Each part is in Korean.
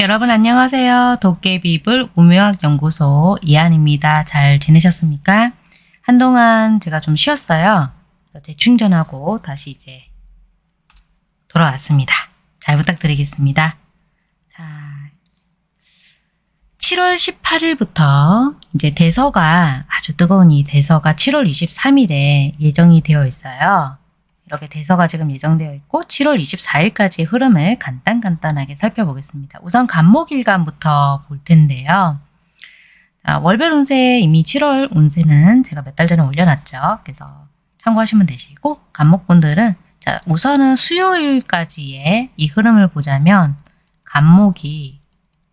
여러분 안녕하세요. 도깨비불 우묘학 연구소 이한입니다. 잘 지내셨습니까? 한동안 제가 좀 쉬었어요. 재충전하고 다시 이제 돌아왔습니다. 잘 부탁드리겠습니다. 자, 7월 18일부터 이제 대서가 아주 뜨거운 이 대서가 7월 23일에 예정이 되어 있어요. 이렇게 대서가 지금 예정되어 있고 7월 24일까지 흐름을 간단간단하게 살펴보겠습니다. 우선 간목일간부터 볼 텐데요. 자, 월별 운세 이미 7월 운세는 제가 몇 달 전에 올려놨죠. 그래서 참고하시면 되시고 간목분들은 자 우선은 수요일까지의 이 흐름을 보자면 간목이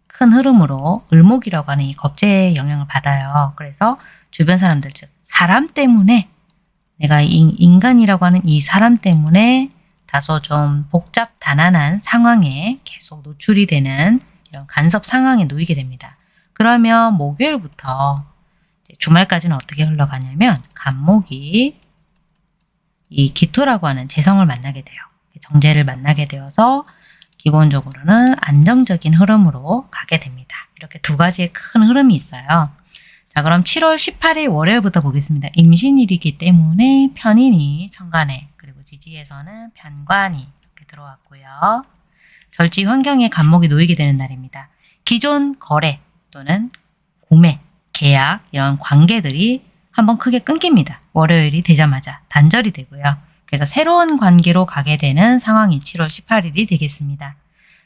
큰 흐름으로 을목이라고 하는 이 겁재의 영향을 받아요. 그래서 주변 사람들 즉 사람 때문에 내가 인간이라고 하는 이 사람 때문에 다소 좀 복잡 단안한 상황에 계속 노출이 되는 이런 간섭 상황에 놓이게 됩니다. 그러면 목요일부터 주말까지는 어떻게 흘러가냐면 간목이 이 기토라고 하는 재성을 만나게 돼요. 정제를 만나게 되어서 기본적으로는 안정적인 흐름으로 가게 됩니다. 이렇게 두 가지의 큰 흐름이 있어요. 자 그럼 7월 18일 월요일부터 보겠습니다. 임신일이기 때문에 편인이 천간에 그리고 지지에서는 편관이 이렇게 들어왔고요. 절지 환경에 간목이 놓이게 되는 날입니다. 기존 거래 또는 구매, 계약 이런 관계들이 한번 크게 끊깁니다. 월요일이 되자마자 단절이 되고요. 그래서 새로운 관계로 가게 되는 상황이 7월 18일이 되겠습니다.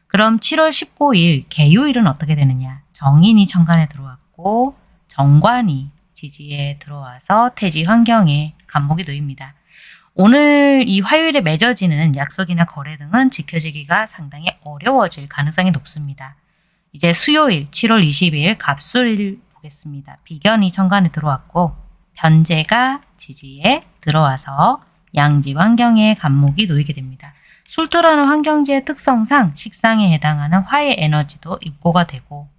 그럼 7월 19일 개요일은 어떻게 되느냐? 정인이 천간에 들어왔고 정관이 지지에 들어와서 태지 환경에 간목이 놓입니다. 오늘 이 화요일에 맺어지는 약속이나 거래 등은 지켜지기가 상당히 어려워질 가능성이 높습니다. 이제 수요일 7월 20일 갑술일 보겠습니다. 비견이 천간에 들어왔고 변제가 지지에 들어와서 양지 환경에 간목이 놓이게 됩니다. 술토라는 환경지의 특성상 식상에 해당하는 화의 에너지도 입고가 되고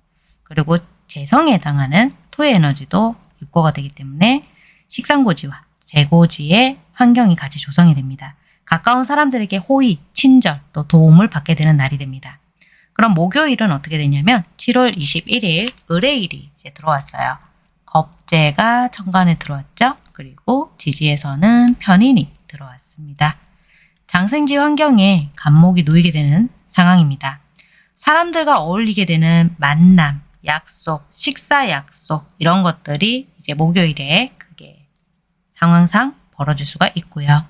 그리고 재성에 해당하는 토의 에너지도 입고가 되기 때문에 식상고지와 재고지의 환경이 같이 조성이 됩니다. 가까운 사람들에게 호의, 친절, 또 도움을 받게 되는 날이 됩니다. 그럼 목요일은 어떻게 되냐면 7월 21일 의뢰일이 이제 들어왔어요. 겁재가 천간에 들어왔죠. 그리고 지지에서는 편인이 들어왔습니다. 장생지 환경에 간목이 놓이게 되는 상황입니다. 사람들과 어울리게 되는 만남, 약속, 식사 약속 이런 것들이 이제 목요일에 그게 상황상 벌어질 수가 있고요.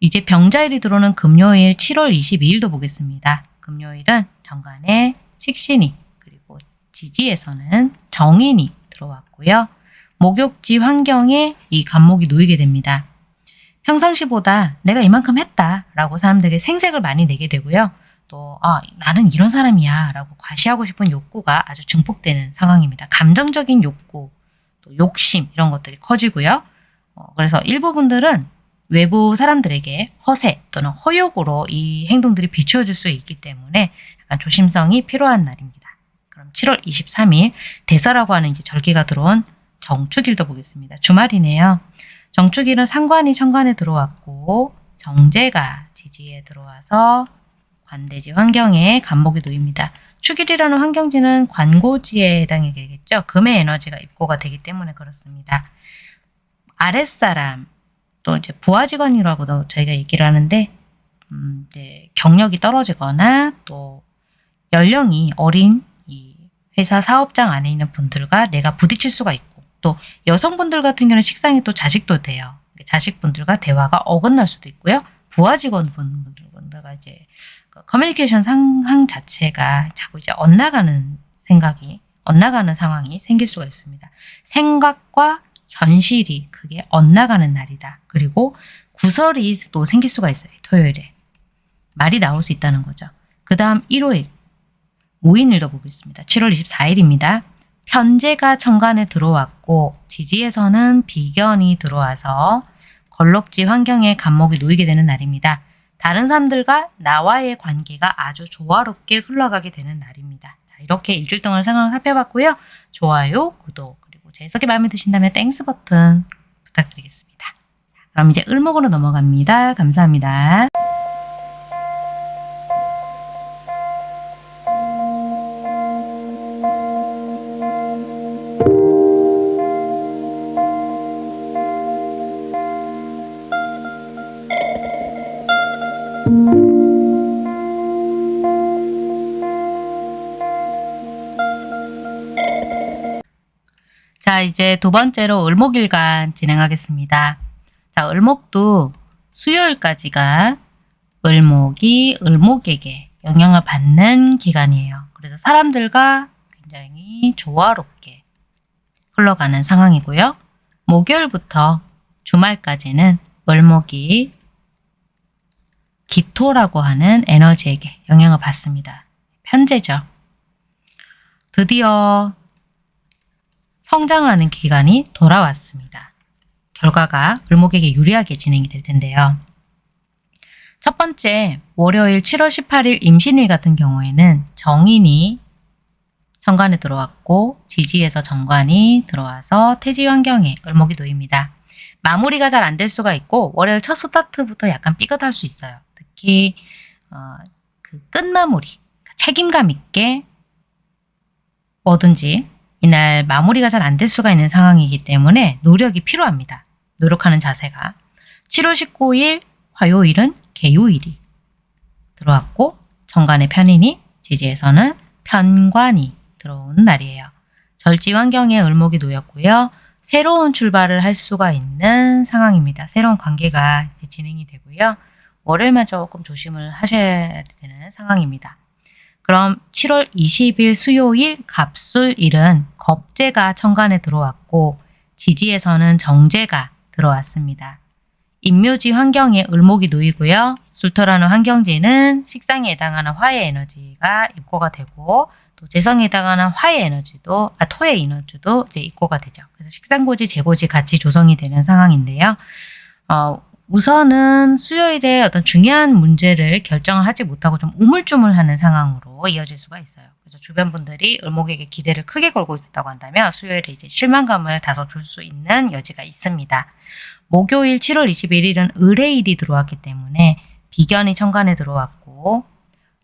이제 병자일이 들어오는 금요일 7월 22일도 보겠습니다. 금요일은 정관에 식신이 그리고 지지에서는 정인이 들어왔고요. 목욕지 환경에 이 간목이 놓이게 됩니다. 평상시보다 내가 이만큼 했다 라고 사람들에게 생색을 많이 내게 되고요. 또 아, 나는 이런 사람이야 라고 과시하고 싶은 욕구가 아주 증폭되는 상황입니다. 감정적인 욕구, 또 욕심 이런 것들이 커지고요. 어, 그래서 일부분들은 외부 사람들에게 허세 또는 허욕으로 이 행동들이 비추어질 수 있기 때문에 약간 조심성이 필요한 날입니다. 그럼 7월 23일 대서라고 하는 이제 절기가 들어온 정축일도 보겠습니다. 주말이네요. 정축일은 상관이 천간에 들어왔고 정제가 지지에 들어와서 관대지 환경에 간목이 놓입니다. 축일이라는 환경지는 관고지에 해당이 되겠죠. 금의 에너지가 입고가 되기 때문에 그렇습니다. 아랫사람 또 이제 부하 직원이라고도 저희가 얘기를 하는데 음, 이제 경력이 떨어지거나 또 연령이 어린 이 회사 사업장 안에 있는 분들과 내가 부딪힐 수가 있고 또 여성분들 같은 경우는 식상이 또 자식도 돼요. 자식분들과 대화가 어긋날 수도 있고요. 부하 직원분들과 이제 그 커뮤니케이션 상황 자체가 자꾸 이제 엇나가는 생각이 엇나가는 상황이 생길 수가 있습니다. 생각과 현실이 그게 엇나가는 날이다. 그리고 구설이 또 생길 수가 있어요. 토요일에. 말이 나올 수 있다는 거죠. 그 다음 일요일 무인일도 보겠습니다. 7월 24일입니다. 편제가 천간에 들어왔고 지지에서는 비견이 들어와서 건록지 환경에 갑목이 놓이게 되는 날입니다. 다른 사람들과 나와의 관계가 아주 조화롭게 흘러가게 되는 날입니다. 자, 이렇게 일주일 동안 상황을 살펴봤고요. 좋아요, 구독, 그리고 제 해석이 마음에 드신다면 Thanks 버튼 부탁드리겠습니다. 자, 그럼 이제 을목으로 넘어갑니다. 감사합니다. 이제 두 번째로 을목일간 진행하겠습니다. 자, 을목도 수요일까지가 을목이 을목에게 영향을 받는 기간이에요. 그래서 사람들과 굉장히 조화롭게 흘러가는 상황이고요. 목요일부터 주말까지는 을목이 기토라고 하는 에너지에게 영향을 받습니다. 편제죠. 드디어 성장하는 기간이 돌아왔습니다. 결과가 을목에게 유리하게 진행이 될 텐데요. 첫 번째 월요일 7월 18일 임신일 같은 경우에는 정인이 정관에 들어왔고 지지에서 정관이 들어와서 태지 환경에 을목이 놓입니다. 마무리가 잘 안 될 수가 있고 월요일 첫 스타트부터 약간 삐끗할 수 있어요. 특히 어, 그 끝마무리 책임감 있게 뭐든지 이날 마무리가 잘 안 될 수가 있는 상황이기 때문에 노력이 필요합니다. 노력하는 자세가 7월 19일 화요일은 개요일이 들어왔고 정관의 편인이 지지에서는 편관이 들어온 날이에요. 절지 환경에 을목이 놓였고요. 새로운 출발을 할 수가 있는 상황입니다. 새로운 관계가 진행이 되고요. 월요일만 조금 조심을 하셔야 되는 상황입니다. 그럼 7월 20일 수요일 갑술일은 겁재가 천간에 들어왔고 지지에서는 정제가 들어왔습니다. 인묘지 환경에 을목이 놓이고요. 술토라는 환경지는 식상에 해당하는 화의 에너지가 입고가 되고 또 재성에 해당하는 화의 에너지도 아 토의 에너지도 이제 입고가 되죠. 그래서 식상고지, 재고지 같이 조성이 되는 상황인데요. 어, 우선은 수요일에 어떤 중요한 문제를 결정을 하지 못하고 좀 우물쭈물하는 상황으로 이어질 수가 있어요. 그래서 주변 분들이 을목에게 기대를 크게 걸고 있었다고 한다면 수요일에 이제 실망감을 다소 줄 수 있는 여지가 있습니다. 목요일 7월 21일은 을의일이 들어왔기 때문에 비견이 천간에 들어왔고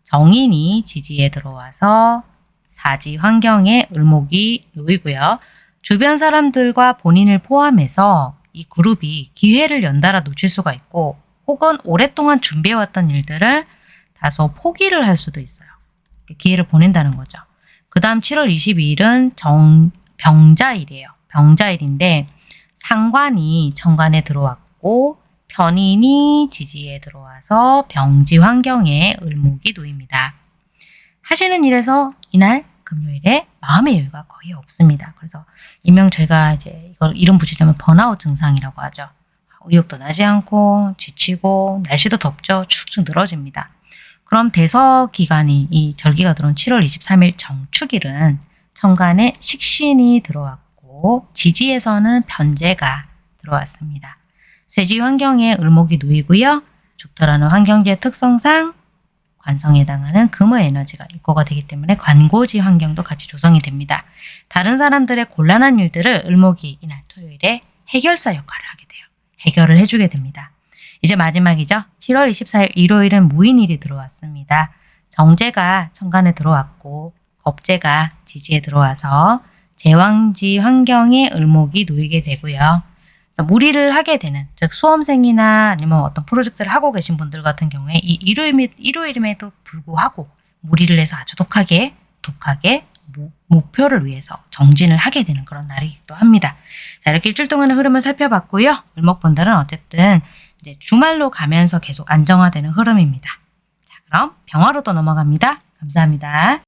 정인이 지지에 들어와서 사지 환경에 을목이 놓이고요. 주변 사람들과 본인을 포함해서 이 그룹이 기회를 연달아 놓칠 수가 있고 혹은 오랫동안 준비해왔던 일들을 다소 포기를 할 수도 있어요. 기회를 보낸다는 거죠. 그 다음 7월 22일은 정, 병자일이에요. 병자일인데 상관이 정관에 들어왔고 편인이 지지에 들어와서 병지 환경에 을목이 놓입니다. 하시는 일에서 이날 금요일에 마음의 여유가 거의 없습니다. 그래서 이명 저희가 이제 이걸 이름 붙이자면 번아웃 증상이라고 하죠. 의욕도 나지 않고 지치고 날씨도 덥죠. 축축 늘어집니다. 그럼 대서 기간이 이 절기가 들어온 7월 23일 정축일은 천간에 식신이 들어왔고 지지에서는 변제가 들어왔습니다. 쇠지 환경에 을목이 놓이고요. 죽터라는 환경지의 특성상 관성에 해당하는 금의 에너지가 입고가 되기 때문에 관고지 환경도 같이 조성이 됩니다. 다른 사람들의 곤란한 일들을 을목이 이날 토요일에 해결사 역할을 하게 돼요. 해결을 해주게 됩니다. 이제 마지막이죠. 7월 24일 일요일은 무인일이 들어왔습니다. 정제가 천간에 들어왔고 겁제가 지지에 들어와서 제왕지 환경에 을목이 놓이게 되고요. 무리를 하게 되는 즉 수험생이나 아니면 어떤 프로젝트를 하고 계신 분들 같은 경우에 이 일요일, 일요일임에도 불구하고 무리를 해서 아주 독하게 독하게 모, 목표를 위해서 정진을 하게 되는 그런 날이기도 합니다. 자 이렇게 일주일 동안의 흐름을 살펴봤고요. 을목분들은 어쨌든 이제 주말로 가면서 계속 안정화되는 흐름입니다. 자 그럼 병화로 또 넘어갑니다. 감사합니다.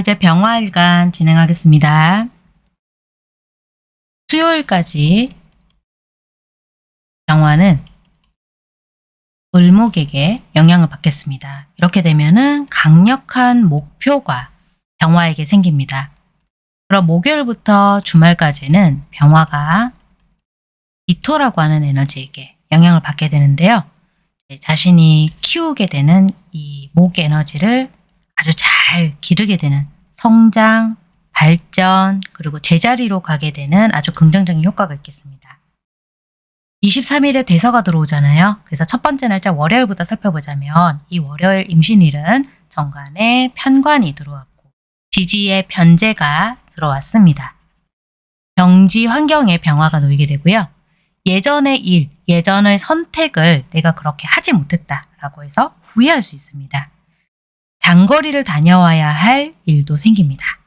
이제 병화일간 진행하겠습니다. 수요일까지 병화는 을목에게 영향을 받겠습니다. 이렇게 되면은 강력한 목표가 병화에게 생깁니다. 그럼 목요일부터 주말까지는 병화가 이토라고 하는 에너지에게 영향을 받게 되는데요. 자신이 키우게 되는 이 목 에너지를 아주 잘 기르게 되는 성장, 발전, 그리고 제자리로 가게 되는 아주 긍정적인 효과가 있겠습니다. 23일에 대서가 들어오잖아요. 그래서 첫 번째 날짜 월요일부터 살펴보자면 이 월요일 임신일은 정관에 편관이 들어왔고 지지의 변제가 들어왔습니다. 경지 환경의 변화가 놓이게 되고요. 예전의 일, 예전의 선택을 내가 그렇게 하지 못했다라고 해서 후회할 수 있습니다. 장거리를 다녀와야 할 일도 생깁니다.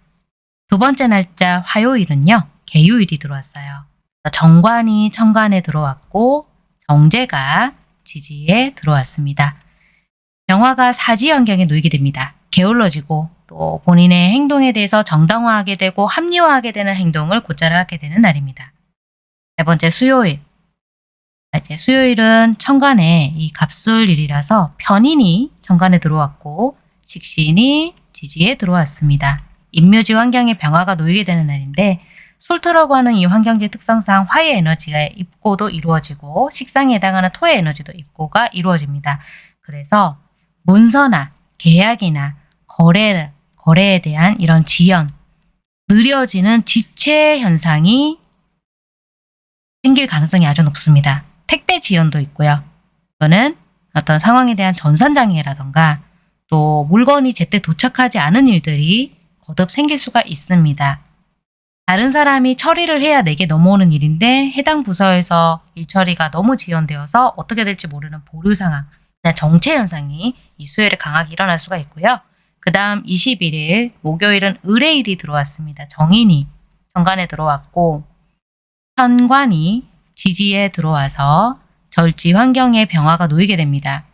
두 번째 날짜 화요일은요. 개요일이 들어왔어요. 정관이 천관에 들어왔고 정제가 지지에 들어왔습니다. 병화가 사지 환경에 놓이게 됩니다. 게을러지고 또 본인의 행동에 대해서 정당화하게 되고 합리화하게 되는 행동을 곧잘 하게 되는 날입니다. 세 번째 수요일. 이제 수요일은 천간에 이 갑술일이라서 편인이 천간에 들어왔고 식신이 지지에 들어왔습니다. 인묘지 환경에 병화가 놓이게 되는 날인데 술토라고 하는 이 환경지 특성상 화의 에너지가 입고도 이루어지고 식상에 해당하는 토의 에너지도 입고가 이루어집니다. 그래서 문서나 계약이나 거래, 거래에 대한 이런 지연, 느려지는 지체 현상이 생길 가능성이 아주 높습니다. 택배 지연도 있고요. 또는 어떤 상황에 대한 전산장애라던가 또 물건이 제때 도착하지 않은 일들이 거듭 생길 수가 있습니다. 다른 사람이 처리를 해야 내게 넘어오는 일인데 해당 부서에서 일 처리가 너무 지연되어서 어떻게 될지 모르는 보류 상황, 정체 현상이 이 수요일에 강하게 일어날 수가 있고요. 그 다음 21일 목요일은 의뢰일이 들어왔습니다. 정인이 정관에 들어왔고 편관이 지지에 들어와서 절지 환경의 변화가 놓이게 됩니다.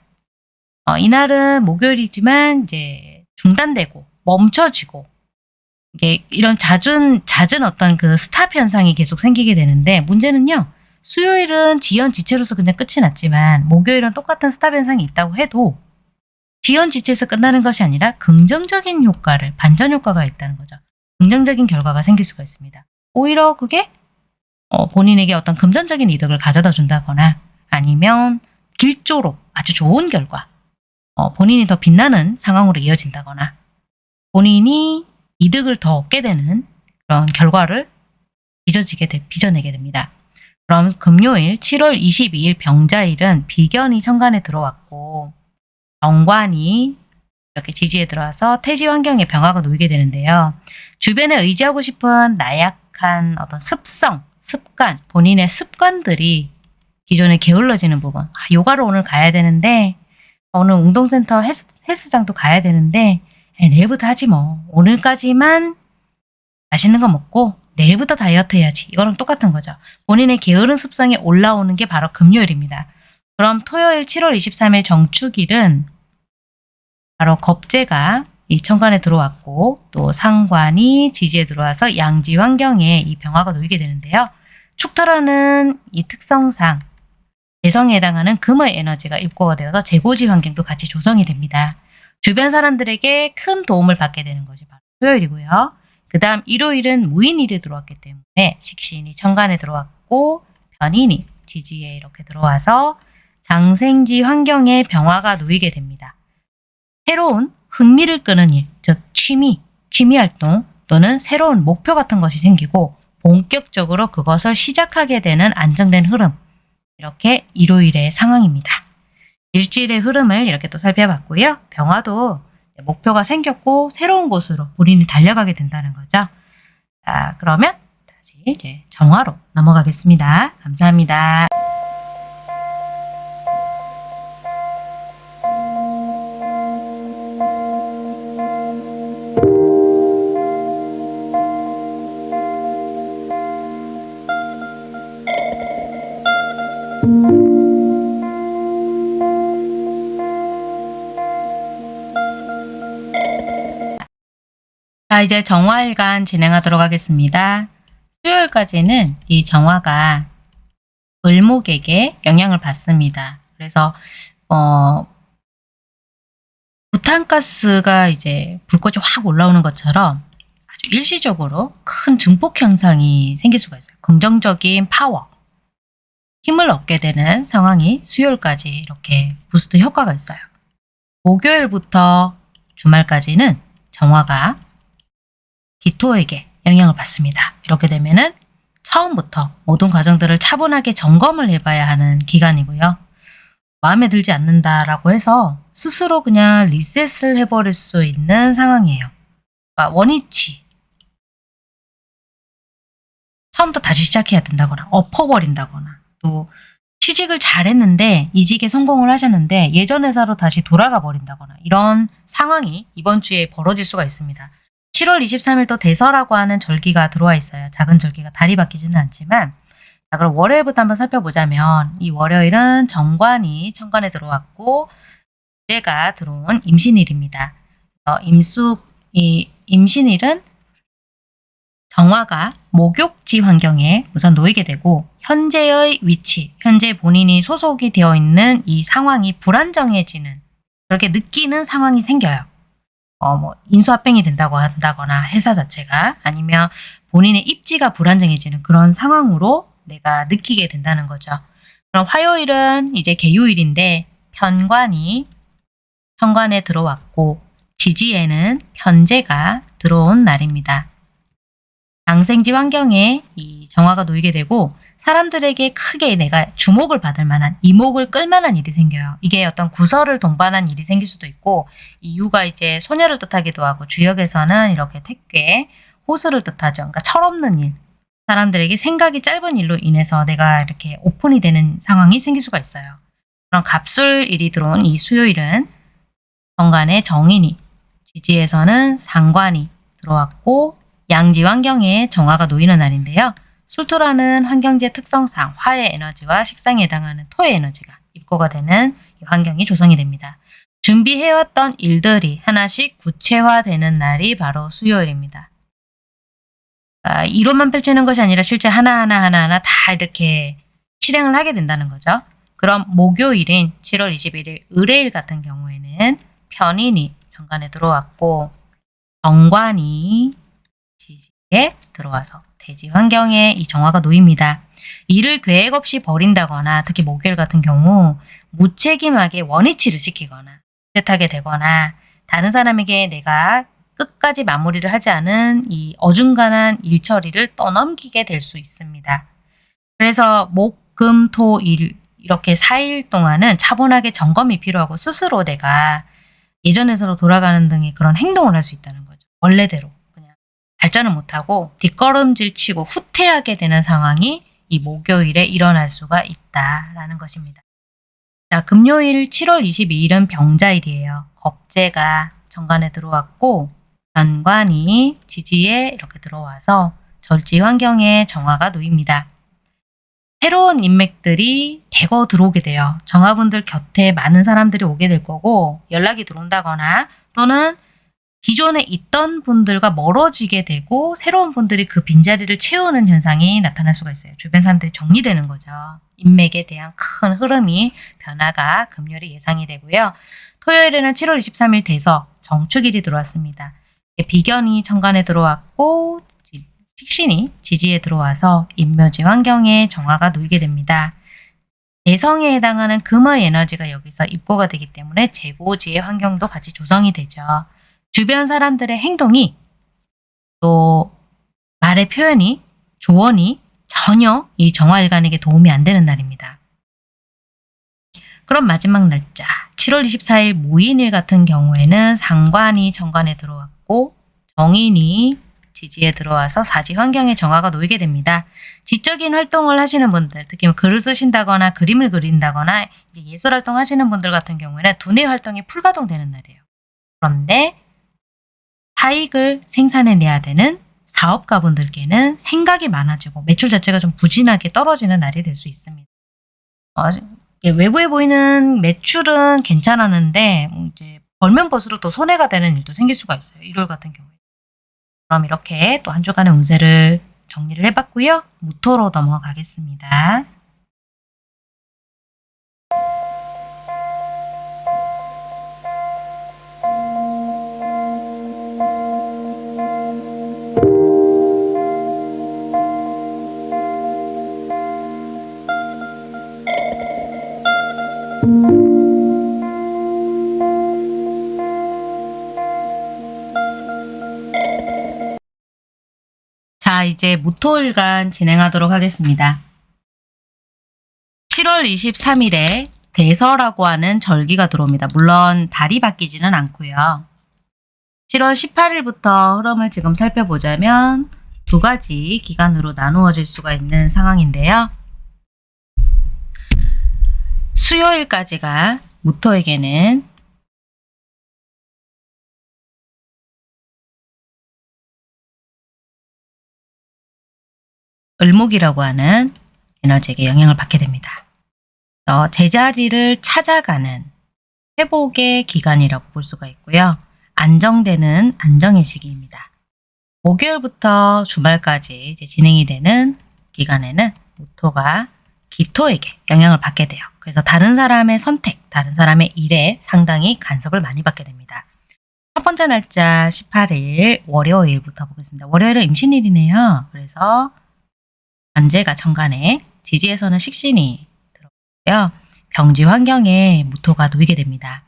어, 이날은 목요일이지만 이제 중단되고 멈춰지고 이게 이런 잦은 잦은 어떤 그 스탑 현상이 계속 생기게 되는데 문제는요. 수요일은 지연 지체로서 그냥 끝이 났지만 목요일은 똑같은 스탑 현상이 있다고 해도 지연 지체에서 끝나는 것이 아니라 긍정적인 효과를 반전 효과가 있다는 거죠. 긍정적인 결과가 생길 수가 있습니다. 오히려 그게 어, 본인에게 어떤 금전적인 이득을 가져다 준다거나 아니면 길조로 아주 좋은 결과 어, 본인이 더 빛나는 상황으로 이어진다거나 본인이 이득을 더 얻게 되는 그런 결과를 빚어지게 돼, 빚어내게 됩니다. 그럼 금요일 7월 22일 병자일은 비견이 천간에 들어왔고 정관이 이렇게 지지에 들어와서 태지 환경에 병화가 놓이게 되는데요. 주변에 의지하고 싶은 나약한 어떤 습성, 습관, 본인의 습관들이 기존에 게을러지는 부분. 아, 요가를 오늘 가야 되는데 오늘 운동센터 헬스, 헬스장도 가야 되는데 에, 내일부터 하지 뭐. 오늘까지만 맛있는 거 먹고 내일부터 다이어트 해야지. 이거랑 똑같은 거죠. 본인의 게으른 습성이 올라오는 게 바로 금요일입니다. 그럼 토요일 7월 23일 정축일은 바로 겁재가 이 천간에 들어왔고 또 상관이 지지에 들어와서 양지 환경에 이 병화가 놓이게 되는데요. 축토라는 이 특성상 개성에 해당하는 금의 에너지가 입고가 되어서 재고지 환경도 같이 조성이 됩니다. 주변 사람들에게 큰 도움을 받게 되는 것이 바로 토요일이고요. 그 다음 일요일은 무인일이 들어왔기 때문에 식신이 천간에 들어왔고 변인이 지지에 이렇게 들어와서 장생지 환경에 병화가 놓이게 됩니다. 새로운 흥미를 끄는 일, 즉 취미, 취미 활동 또는 새로운 목표 같은 것이 생기고 본격적으로 그것을 시작하게 되는 안정된 흐름 이렇게 일요일의 상황입니다. 일주일의 흐름을 이렇게 또 살펴봤고요. 병화도 목표가 생겼고 새로운 곳으로 본인이 달려가게 된다는 거죠. 자, 그러면 다시 이제 정화로 넘어가겠습니다. 감사합니다. 자, 이제 정화일간 진행하도록 하겠습니다. 수요일까지는 이 정화가 을목에게 영향을 받습니다. 그래서 어 부탄가스가 이제 불꽃이 확 올라오는 것처럼 아주 일시적으로 큰 증폭 현상이 생길 수가 있어요. 긍정적인 파워, 힘을 얻게 되는 상황이 수요일까지 이렇게 boost 효과가 있어요. 목요일부터 주말까지는 정화가 기토에게 영향을 받습니다. 이렇게 되면은 처음부터 모든 과정들을 차분하게 점검을 해봐야 하는 기간이고요. 마음에 들지 않는다라고 해서 스스로 그냥 리셋을 해버릴 수 있는 상황이에요. 그러니까 원위치. 처음부터 다시 시작해야 된다거나 엎어버린다거나 또 취직을 잘했는데 이직에 성공을 하셨는데 예전 회사로 다시 돌아가 버린다거나 이런 상황이 이번 주에 벌어질 수가 있습니다. 7월 23일 또 대서라고 하는 절기가 들어와 있어요. 작은 절기가 달이 바뀌지는 않지만 자 그럼 월요일부터 한번 살펴보자면 이 월요일은 정관이 천간에 들어왔고 제가 들어온 임신일입니다. 어, 임수 이 임신일은 정화가 목욕지 환경에 우선 놓이게 되고 현재의 위치, 현재 본인이 소속이 되어 있는 이 상황이 불안정해지는 그렇게 느끼는 상황이 생겨요. 어, 뭐 인수합병이 된다고 한다거나 회사 자체가 아니면 본인의 입지가 불안정해지는 그런 상황으로 내가 느끼게 된다는 거죠. 그럼 화요일은 이제 개요일인데 편관이 현관에 들어왔고 지지에는 편제가 들어온 날입니다. 장생지 환경에 이 정화가 놓이게 되고 사람들에게 크게 내가 주목을 받을 만한 이목을 끌 만한 일이 생겨요. 이게 어떤 구설을 동반한 일이 생길 수도 있고 이 유가 이제 소녀를 뜻하기도 하고 주역에서는 이렇게 택괴, 호수를 뜻하죠. 그러니까 철없는 일. 사람들에게 생각이 짧은 일로 인해서 내가 이렇게 오픈이 되는 상황이 생길 수가 있어요. 그럼 갑술일이 들어온 이 수요일은 정간의 정인이, 지지에서는 상관이 들어왔고 양지 환경에 정화가 놓이는 날인데요. 술토라는 환경지의 특성상 화의 에너지와 식상에 해당하는 토의 에너지가 입고가 되는 이 환경이 조성이 됩니다. 준비해왔던 일들이 하나씩 구체화되는 날이 바로 수요일입니다. 아, 이론만 펼치는 것이 아니라 실제 하나하나 하나하나 다 이렇게 실행을 하게 된다는 거죠. 그럼 목요일인 7월 21일 의뢰일 같은 경우에는 편인이 정관에 들어왔고 정관이 지지에 들어와서 대지 환경에 이 정화가 놓입니다. 일을 계획 없이 버린다거나 특히 목요일 같은 경우 무책임하게 원위치를 시키거나 뜻하게 되거나 다른 사람에게 내가 끝까지 마무리를 하지 않은 이 어중간한 일 처리를 떠넘기게 될 수 있습니다. 그래서 목, 금, 토, 일 이렇게 4일 동안은 차분하게 점검이 필요하고 스스로 내가 예전에서로 돌아가는 등의 그런 행동을 할 수 있다는 거죠. 원래대로 발전을 못하고 뒷걸음질 치고 후퇴하게 되는 상황이 이 목요일에 일어날 수가 있다라는 것입니다. 자, 금요일 7월 22일은 병자일이에요. 겁재가 정관에 들어왔고 연관이 지지에 이렇게 들어와서 절지 환경에 정화가 놓입니다. 새로운 인맥들이 대거 들어오게 돼요. 정화분들 곁에 많은 사람들이 오게 될 거고 연락이 들어온다거나 또는 기존에 있던 분들과 멀어지게 되고 새로운 분들이 그 빈자리를 채우는 현상이 나타날 수가 있어요. 주변 사람들이 정리되는 거죠. 인맥에 대한 큰 흐름이 변화가 금요일에 예상이 되고요. 토요일에는 7월 23일 돼서 정축일이 들어왔습니다. 비견이 천간에 들어왔고 식신이 지지에 들어와서 인묘지 환경에 정화가 놓이게 됩니다. 대성에 해당하는 금의 에너지가 여기서 입고가 되기 때문에 재고지의 환경도 같이 조성이 되죠. 주변 사람들의 행동이 또 말의 표현이 조언이 전혀 이 정화일간에게 도움이 안 되는 날입니다. 그럼 마지막 날짜 7월 24일 무인일 같은 경우에는 상관이 정관에 들어왔고 정인이 지지에 들어와서 사지 환경에 정화가 놓이게 됩니다. 지적인 활동을 하시는 분들, 특히 뭐 글을 쓰신다거나 그림을 그린다거나 예술 활동 하시는 분들 같은 경우에는 두뇌 활동이 풀가동되는 날이에요. 그런데 사익을 생산해내야 되는 사업가분들께는 생각이 많아지고 매출 자체가 좀 부진하게 떨어지는 날이 될 수 있습니다. 어, 외부에 보이는 매출은 괜찮았는데 뭐 이제 벌면 벌수록 더 손해가 되는 일도 생길 수가 있어요. 일월 같은 경우에. 그럼 이렇게 또 한 주간의 운세를 정리를 해봤고요. 무토로 넘어가겠습니다. 이제 무토일간 진행하도록 하겠습니다. 7월 23일에 대서라고 하는 절기가 들어옵니다. 물론 달이 바뀌지는 않고요. 7월 18일부터 흐름을 지금 살펴보자면 두 가지 기간으로 나누어질 수가 있는 상황인데요. 수요일까지가 무토에게는 을목이라고 하는 에너지에게 영향을 받게 됩니다. 어, 제자리를 찾아가는 회복의 기간이라고 볼 수가 있고요. 안정되는 안정의 시기입니다. 목요일부터 주말까지 진행이 되는 기간에는 모토가 기토에게 영향을 받게 돼요. 그래서 다른 사람의 선택, 다른 사람의 일에 상당히 간섭을 많이 받게 됩니다. 첫 번째 날짜 18일 월요일부터 보겠습니다. 월요일은 임신일이네요. 그래서 현재가 정간에 지지에서는 식신이 들어오고요. 병지 환경에 무토가 놓이게 됩니다.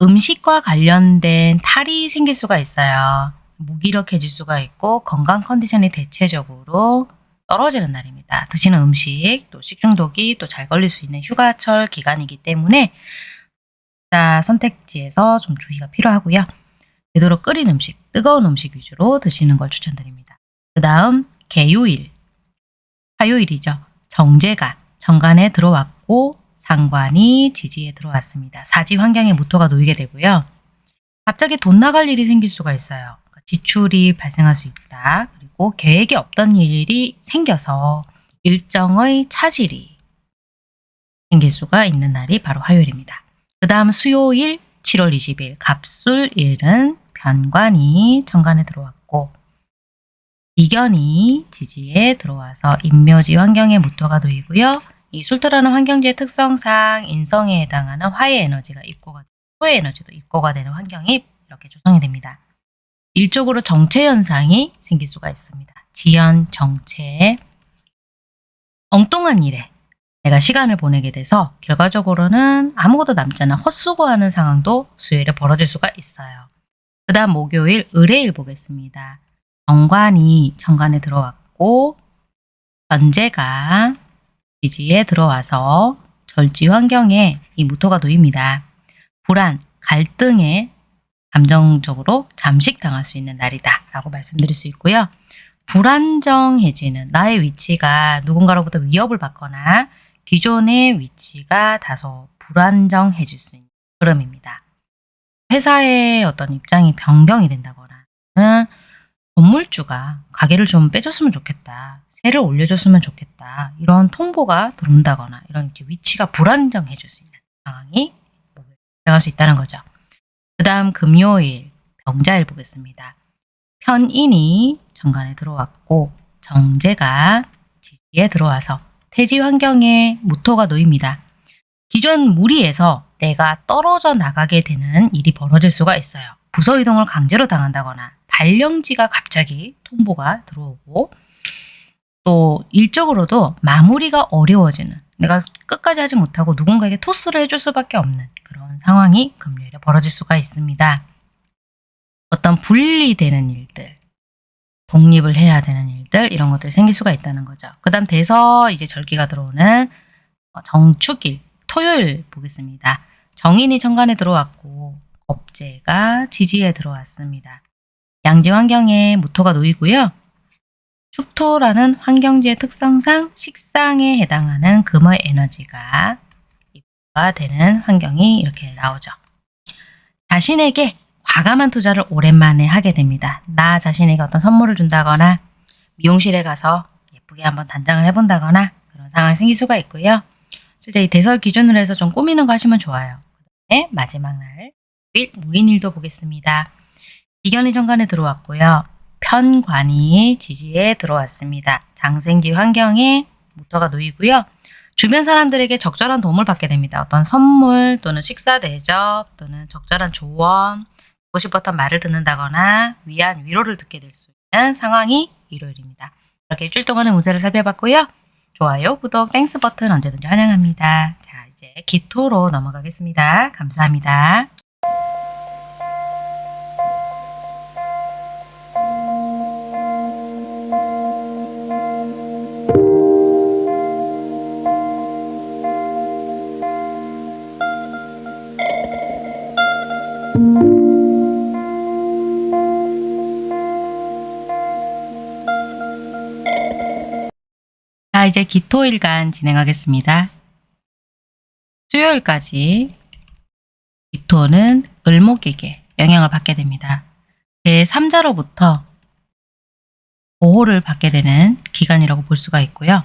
음식과 관련된 탈이 생길 수가 있어요. 무기력해질 수가 있고 건강 컨디션이 대체적으로 떨어지는 날입니다. 드시는 음식, 또 식중독이 또 잘 걸릴 수 있는 휴가철 기간이기 때문에 선택지에서 좀 주의가 필요하고요. 되도록 끓인 음식, 뜨거운 음식 위주로 드시는 걸 추천드립니다. 그 다음 개요일, 화요일이죠. 정제가 정관에 들어왔고 상관이 지지에 들어왔습니다. 사지 환경에 무토가 놓이게 되고요. 갑자기 돈 나갈 일이 생길 수가 있어요. 그러니까 지출이 발생할 수 있다. 그리고 계획이 없던 일이 생겨서 일정의 차질이 생길 수가 있는 날이 바로 화요일입니다. 그 다음 수요일 7월 20일 갑술일은 변관이 정관에 들어왔고 이견이 지지에 들어와서 인묘지 환경에 무토가 놓이고요. 이 술토라는 환경지의 특성상 인성에 해당하는 화의 에너지가 입고가 토의 에너지도 입고가 되는 환경이 이렇게 조성이 됩니다. 일적으로 정체 현상이 생길 수가 있습니다. 지연, 정체, 엉뚱한 일에 내가 시간을 보내게 돼서 결과적으로는 아무것도 남지 않아 헛수고하는 상황도 수요일에 벌어질 수가 있어요. 그 다음 목요일 의뢰일 보겠습니다. 정관이 정관에 들어왔고 현재가 지지에 들어와서 절지 환경에 이 무토가 놓입니다. 불안, 갈등에 감정적으로 잠식당할 수 있는 날이다 라고 말씀드릴 수 있고요. 불안정해지는 나의 위치가 누군가로부터 위협을 받거나 기존의 위치가 다소 불안정해질 수 있는 흐름입니다. 회사의 어떤 입장이 변경이 된다거나 건물주가 가게를 좀 빼줬으면 좋겠다. 세를 올려줬으면 좋겠다. 이런 통보가 들어온다거나 이런 위치가 불안정해질 수 있는 상황이 발생할 수 있다는 거죠. 그 다음 금요일 병자일 보겠습니다. 편인이 정관에 들어왔고 정제가 지지에 들어와서 태지 환경에 무토가 놓입니다. 기존 무리에서 내가 떨어져 나가게 되는 일이 벌어질 수가 있어요. 부서 이동을 강제로 당한다거나 발령지가 갑자기 통보가 들어오고 또 일적으로도 마무리가 어려워지는 내가 끝까지 하지 못하고 누군가에게 토스를 해줄 수밖에 없는 그런 상황이 금요일에 벌어질 수가 있습니다. 어떤 분리되는 일들, 독립을 해야 되는 일들 이런 것들이 생길 수가 있다는 거죠. 그 다음 돼서 이제 절기가 들어오는 정축일, 토요일 보겠습니다. 정인이 천간에 들어왔고 겁재가 지지에 들어왔습니다. 양지 환경에 무토가 놓이고요. 축토라는 환경지의 특성상 식상에 해당하는 금의 에너지가 입가 되는 환경이 이렇게 나오죠. 자신에게 과감한 투자를 오랜만에 하게 됩니다. 나 자신에게 어떤 선물을 준다거나 미용실에 가서 예쁘게 한번 단장을 해본다거나 그런 상황이 생길 수가 있고요. 실제 이 대설 기준으로 해서 좀 꾸미는 거 하시면 좋아요. 그 다음에 마지막 날 무인일도 보겠습니다. 이견이 정관에 들어왔고요. 편관이 지지에 들어왔습니다. 장생지 환경에 무토가 놓이고요. 주변 사람들에게 적절한 도움을 받게 됩니다. 어떤 선물 또는 식사 대접 또는 적절한 조언 듣고 싶었던 말을 듣는다거나 위안 위로를 듣게 될 수 있는 상황이 일요일입니다. 이렇게 일주일 동안의 운세를 살펴봤고요. 좋아요, 구독, Thanks 버튼 언제든지 환영합니다. 자 이제 기토로 넘어가겠습니다. 감사합니다. 이제 기토일간 진행하겠습니다. 수요일까지 기토는 을목에게 영향을 받게 됩니다. 제3자로부터 보호를 받게 되는 기간이라고 볼 수가 있고요.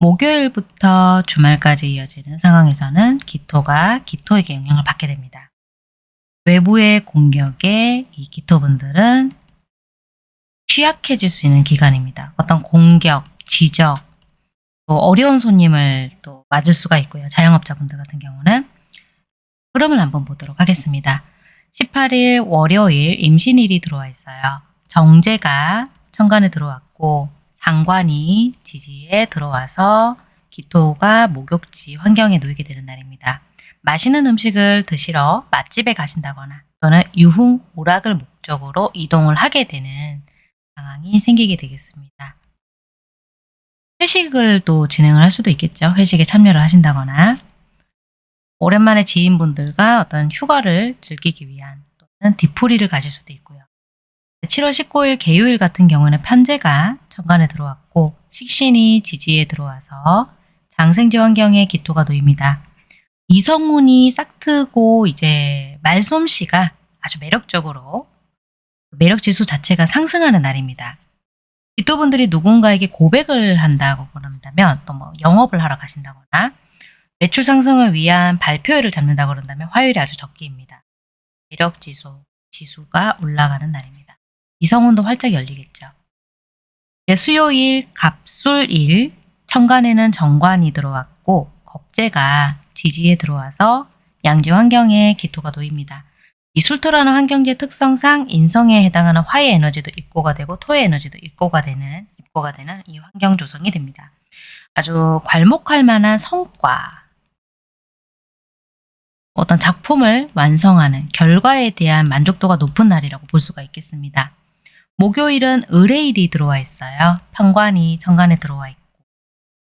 목요일부터 주말까지 이어지는 상황에서는 기토가 기토에게 영향을 받게 됩니다. 외부의 공격에 이 기토분들은 취약해질 수 있는 기간입니다. 어떤 공격, 지적, 또 어려운 손님을 또 맞을 수가 있고요. 자영업자분들 같은 경우는 흐름을 한번 보도록 하겠습니다. 18일 월요일 임신일이 들어와 있어요. 정제가 천간에 들어왔고 상관이 지지에 들어와서 기토가 목욕지 환경에 놓이게 되는 날입니다. 맛있는 음식을 드시러 맛집에 가신다거나 또는 유흥 오락을 목적으로 이동을 하게 되는 상황이 생기게 되겠습니다. 회식을 또 진행을 할 수도 있겠죠. 회식에 참여를 하신다거나 오랜만에 지인분들과 어떤 휴가를 즐기기 위한 또는 뒤풀이를 가실 수도 있고요. 7월 19일 개요일 같은 경우는 편제가 천간에 들어왔고 식신이 지지에 들어와서 장생지 환경에 기토가 놓입니다. 이성운이 싹트고 이제 말솜씨가 아주 매력적으로 매력 지수 자체가 상승하는 날입니다. 기토분들이 누군가에게 고백을 한다고 그런다면 또 뭐 영업을 하러 가신다거나 매출 상승을 위한 발표회를 잡는다고 그런다면 화요일이 아주 적기입니다. 매력 지수, 지수가 올라가는 날입니다. 이성운도 활짝 열리겠죠. 수요일 갑술일 천간에는 정관이 들어왔고 겁재가 지지에 들어와서 양지 환경에 기토가 놓입니다. 이 술토라는 환경지의 특성상 인성에 해당하는 화의 에너지도 입고가 되고 토의 에너지도 입고가 되는 입고가 되는 이 환경 조성이 됩니다. 아주 괄목할 만한 성과 어떤 작품을 완성하는 결과에 대한 만족도가 높은 날이라고 볼 수가 있겠습니다. 목요일은 의뢰일이 들어와 있어요. 편관이 정관에 들어와 있고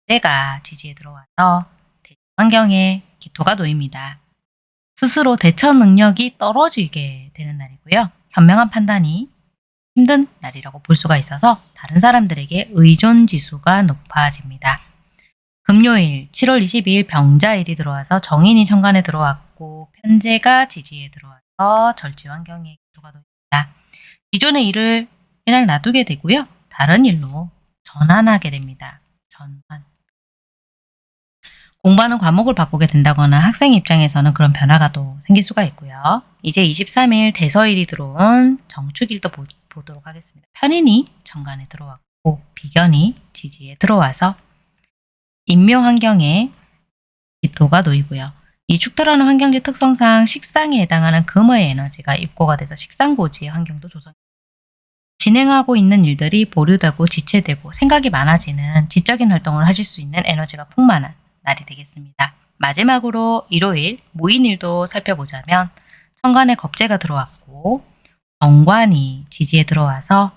때가 지지에 들어와서 환경에 기토가 놓입니다. 스스로 대처 능력이 떨어지게 되는 날이고요. 현명한 판단이 힘든 날이라고 볼 수가 있어서 다른 사람들에게 의존 지수가 높아집니다. 금요일 7월 22일 병자일이 들어와서 정인이 천간에 들어왔고 편제가 지지에 들어와서 절지 환경에 기토가 놓입니다. 기존의 일을 그냥 놔두게 되고요. 다른 일로 전환하게 됩니다. 전환. 공부하는 과목을 바꾸게 된다거나 학생 입장에서는 그런 변화가 또 생길 수가 있고요. 이제 23일 대서일이 들어온 정축일도 보, 보도록 하겠습니다. 편인이 정관에 들어왔고 비견이 지지에 들어와서 인묘 환경에 기토가 놓이고요. 이 축토라는 환경지 특성상 식상에 해당하는 금의 에너지가 입고가 돼서 식상고지의 환경도 조성 진행하고 있는 일들이 보류되고 지체되고 생각이 많아지는 지적인 활동을 하실 수 있는 에너지가 풍만한 날이 되겠습니다. 마지막으로 일요일 무인일도 살펴보자면 천간에 겁재가 들어왔고 정관이 지지에 들어와서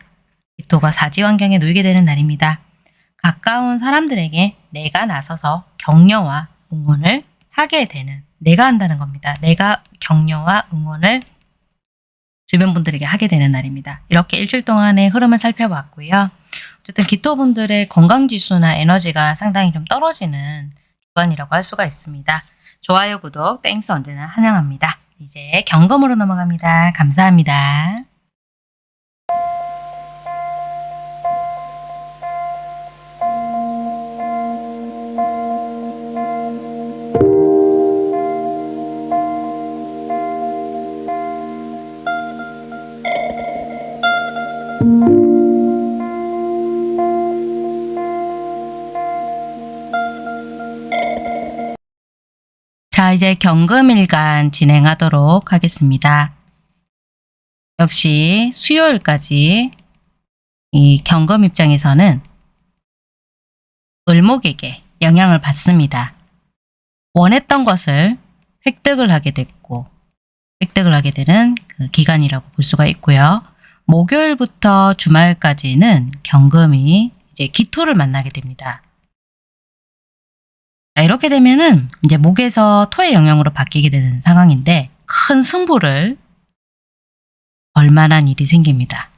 기토가 사지 환경에 놓이게 되는 날입니다. 가까운 사람들에게 내가 나서서 격려와 응원을 하게 되는 내가 한다는 겁니다. 내가 격려와 응원을 주변 분들에게 하게 되는 날입니다. 이렇게 일주일 동안의 흐름을 살펴봤고요. 어쨌든 기토분들의 건강지수나 에너지가 상당히 좀 떨어지는 주간이라고 할 수가 있습니다. 좋아요, 구독, Thanks 언제나 환영합니다. 이제 경금으로 넘어갑니다. 감사합니다. 자, 이제 경금일간 진행하도록 하겠습니다. 역시 수요일까지 이 경금 입장에서는 을목에게 영향을 받습니다. 원했던 것을 획득을 하게 됐고 획득을 하게 되는 그 기간이라고 볼 수가 있고요. 목요일부터 주말까지는 경금이 이제 기토를 만나게 됩니다. 자, 이렇게 되면은 이제 목에서 토의 영향으로 바뀌게 되는 상황인데 큰 승부를 걸 만한 일이 생깁니다.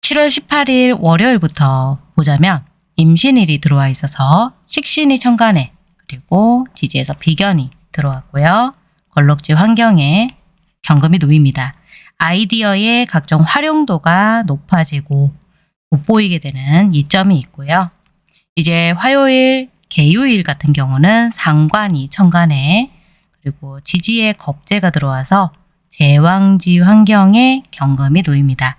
7월 18일 월요일부터 보자면 임신일이 들어와 있어서 식신이 천간에 그리고 지지에서 비견이 들어왔고요. 걸럭지 환경에 경금이 놓입니다. 아이디어의 각종 활용도가 높아지고 돋보이게 되는 이점이 있고요. 이제 화요일, 개요일 같은 경우는 상관이 천간에 그리고 지지의 겁재가 들어와서 제왕지 환경에 경금이 놓입니다.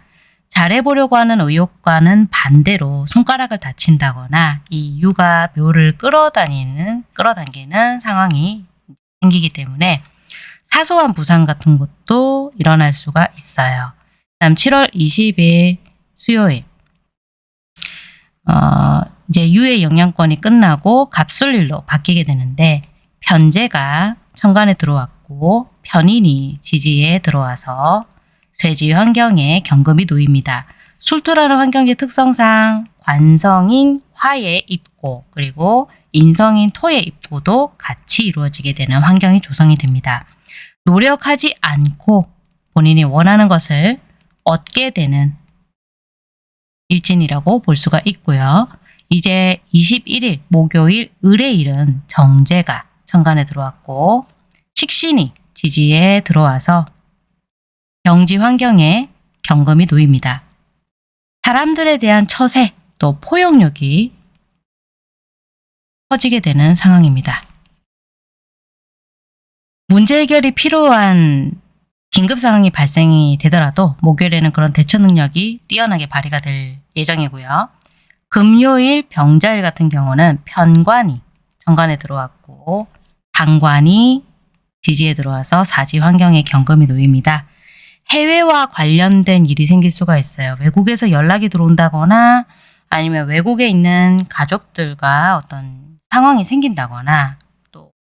잘해보려고 하는 의욕과는 반대로 손가락을 다친다거나 이 육아 묘를 끌어다니는 끌어당기는 상황이 생기기 때문에 사소한 부상 같은 것도 일어날 수가 있어요. 다음 7월 20일 수요일 어, 이제 유의 영향권이 끝나고 갑술일로 바뀌게 되는데 편제가 천간에 들어왔고 편인이 지지에 들어와서 쇠지 환경에 경금이 놓입니다. 술토라는 환경의 특성상 관성인 화의 입고 그리고 인성인 토의 입고도 같이 이루어지게 되는 환경이 조성이 됩니다. 노력하지 않고 본인이 원하는 것을 얻게 되는 일진이라고 볼 수가 있고요. 이제 21일 목요일 을의일은 정제가 천간에 들어왔고 식신이 지지에 들어와서 경지 환경에 경금이 놓입니다. 사람들에 대한 처세 또 포용력이 커지게 되는 상황입니다. 문제 해결이 필요한 긴급 상황이 발생이 되더라도 목요일에는 그런 대처 능력이 뛰어나게 발휘가 될 예정이고요. 금요일 병자일 같은 경우는 편관이 정관에 들어왔고 당관이 지지에 들어와서 사지 환경에 경금이 놓입니다. 해외와 관련된 일이 생길 수가 있어요. 외국에서 연락이 들어온다거나 아니면 외국에 있는 가족들과 어떤 상황이 생긴다거나 또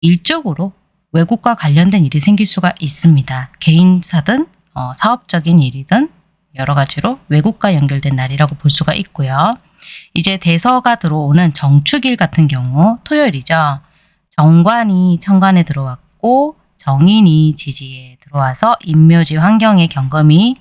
일적으로 외국과 관련된 일이 생길 수가 있습니다. 개인사든 어, 사업적인 일이든 여러 가지로 외국과 연결된 날이라고 볼 수가 있고요. 이제 대서가 들어오는 정축일 같은 경우 토요일이죠. 정관이 천간에 들어왔고 정인이 지지에 들어와서 인묘지 환경에 경금이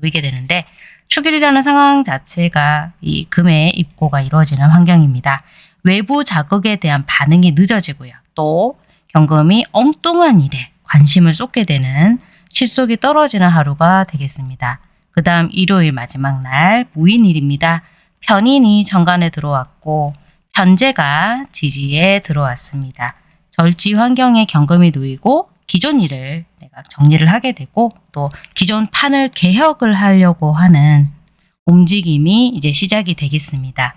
놓이게 되는데 축일이라는 상황 자체가 이 금의 입고가 이루어지는 환경입니다. 외부 자극에 대한 반응이 늦어지고요. 또 경금이 엉뚱한 일에 관심을 쏟게 되는 실속이 떨어지는 하루가 되겠습니다. 그 다음 일요일 마지막 날 무인일입니다. 편인이 정관에 들어왔고 편제가 지지에 들어왔습니다. 절지 환경에 경금이 놓이고 기존 일을 내가 정리를 하게 되고 또 기존 판을 개혁을 하려고 하는 움직임이 이제 시작이 되겠습니다.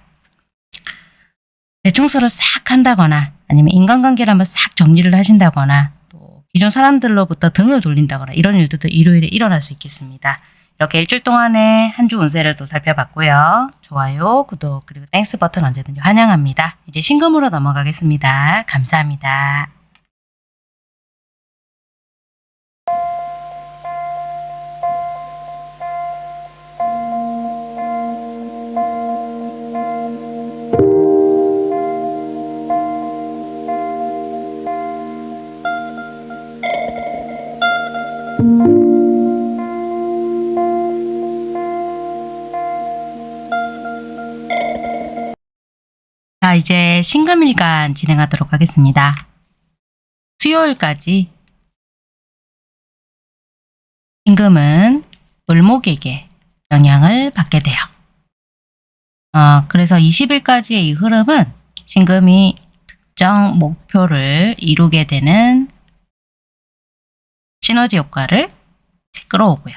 대청소를 싹 한다거나 아니면 인간관계를 한번 싹 정리를 하신다거나 또 기존 사람들로부터 등을 돌린다거나 이런 일들도 일요일에 일어날 수 있겠습니다. 이렇게 일주일 동안의 한 주 운세를 또 살펴봤고요. 좋아요, 구독, 그리고 Thanks 버튼 언제든지 환영합니다. 이제 신금으로 넘어가겠습니다. 감사합니다. 이제 신금일간 진행하도록 하겠습니다. 수요일까지 신금은 을목에게 영향을 받게 돼요. 어, 그래서 20일까지의 이 흐름은 신금이 특정 목표를 이루게 되는 시너지 효과를 끌어오고요.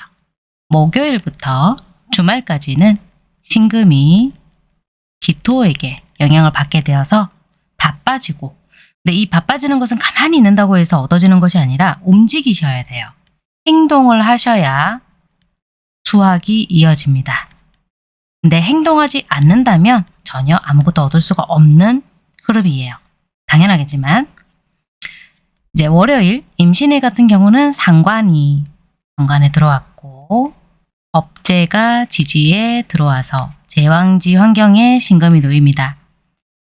목요일부터 주말까지는 신금이 기토에게 영향을 받게 되어서 바빠지고 근데 이 바빠지는 것은 가만히 있는다고 해서 얻어지는 것이 아니라 움직이셔야 돼요. 행동을 하셔야 수확이 이어집니다. 근데 행동하지 않는다면 전혀 아무것도 얻을 수가 없는 흐름이에요. 당연하겠지만 이제 월요일 임신일 같은 경우는 상관이 정관에 들어왔고 법제가 지지에 들어와서 제왕지 환경에 신금이 놓입니다.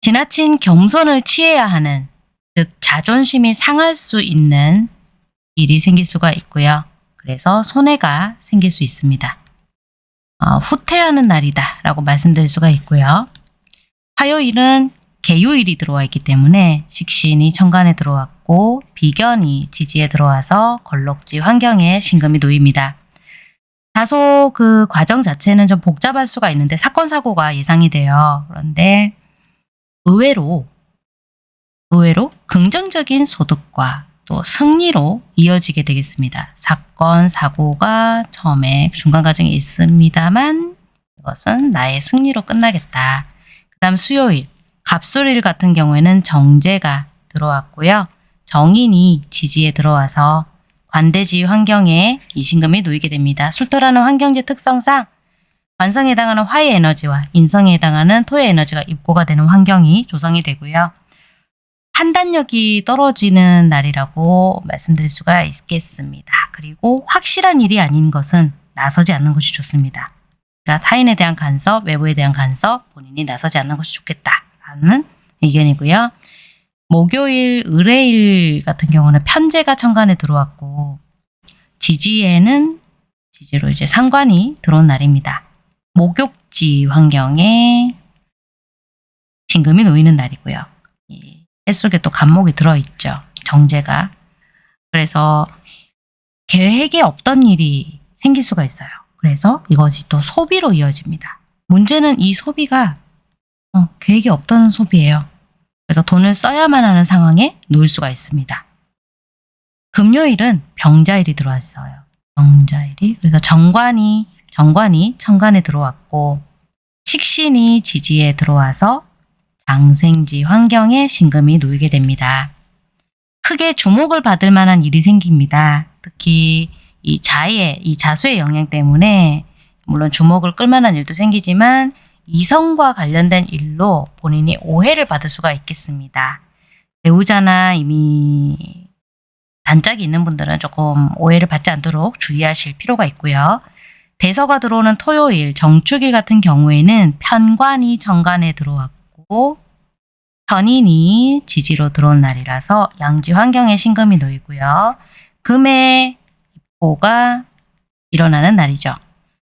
지나친 겸손을 취해야 하는 즉 자존심이 상할 수 있는 일이 생길 수가 있고요. 그래서 손해가 생길 수 있습니다. 어, 후퇴하는 날이다 라고 말씀드릴 수가 있고요. 화요일은 개요일이 들어와 있기 때문에 식신이 천간에 들어왔고 비견이 지지에 들어와서 걸럭지 환경에 신금이 놓입니다. 다소 그 과정 자체는 좀 복잡할 수가 있는데 사건 사고가 예상이 돼요. 그런데 의외로 의외로 긍정적인 소득과 또 승리로 이어지게 되겠습니다. 사건, 사고가 처음에 중간 과정에 있습니다만 이것은 나의 승리로 끝나겠다. 그 다음 수요일, 갑술일 같은 경우에는 정제가 들어왔고요. 정인이 지지에 들어와서 관대지 환경에 이 신금이 놓이게 됩니다. 술토라는 환경지 특성상 관성에 해당하는 화의 에너지와 인성에 해당하는 토의 에너지가 입고가 되는 환경이 조성이 되고요. 판단력이 떨어지는 날이라고 말씀드릴 수가 있겠습니다. 그리고 확실한 일이 아닌 것은 나서지 않는 것이 좋습니다. 그러니까 타인에 대한 간섭, 외부에 대한 간섭, 본인이 나서지 않는 것이 좋겠다라는 의견이고요. 목요일, 의뢰일 같은 경우는 편제가 천간에 들어왔고 지지에는 지지로 이제 상관이 들어온 날입니다. 목욕지 환경에 진금이 놓이는 날이고요. 이 뱃속에 또 간목이 들어있죠. 정제가. 그래서 계획에 없던 일이 생길 수가 있어요. 그래서 이것이 또 소비로 이어집니다. 문제는 이 소비가 어, 계획이 없던 소비예요. 그래서 돈을 써야만 하는 상황에 놓일 수가 있습니다. 금요일은 병자일이 들어왔어요. 병자일이 그래서 정관이 정관이 천간에 들어왔고 식신이 지지에 들어와서 장생지 환경에 신금이 놓이게 됩니다. 크게 주목을 받을 만한 일이 생깁니다. 특히 이 자의, 이 자수의 영향 때문에 물론 주목을 끌만한 일도 생기지만 이성과 관련된 일로 본인이 오해를 받을 수가 있겠습니다. 배우자나 이미 단짝이 있는 분들은 조금 오해를 받지 않도록 주의하실 필요가 있고요. 대서가 들어오는 토요일, 정축일 같은 경우에는 편관이 정관에 들어왔고 편인이 지지로 들어온 날이라서 양지 환경에 신금이 놓이고요. 금의 입고가 일어나는 날이죠.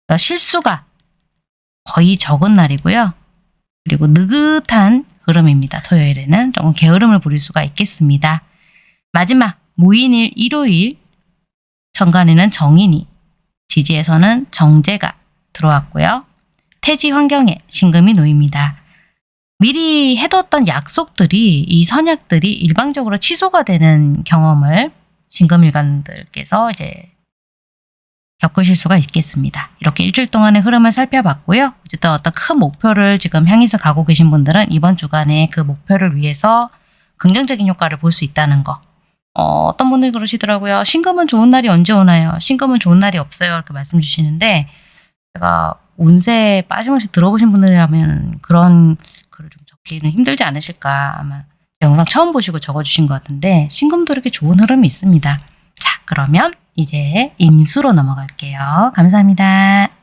그러니까 실수가 거의 적은 날이고요. 그리고 느긋한 흐름입니다. 토요일에는 조금 게으름을 부릴 수가 있겠습니다. 마지막 무인일 일요일 정관에는 정인이 지지에서는 정제가 들어왔고요. 태지 환경에 신금이 놓입니다. 미리 해뒀던 약속들이 이 선약들이 일방적으로 취소가 되는 경험을 신금일관들께서 이제 겪으실 수가 있겠습니다. 이렇게 일주일 동안의 흐름을 살펴봤고요. 어쨌든 어떤 큰 목표를 지금 향해서 가고 계신 분들은 이번 주간에 그 목표를 위해서 긍정적인 효과를 볼 수 있다는 거. 어, 떤 분들이 그러시더라고요. 신금은 좋은 날이 언제 오나요? 신금은 좋은 날이 없어요. 이렇게 말씀 주시는데 제가 운세 빠짐없이 들어보신 분들이라면 그런 글을 좀 적기는 힘들지 않으실까 아마 영상 처음 보시고 적어주신 것 같은데 신금도 이렇게 좋은 흐름이 있습니다. 자 그러면 이제 임수로 넘어갈게요. 감사합니다.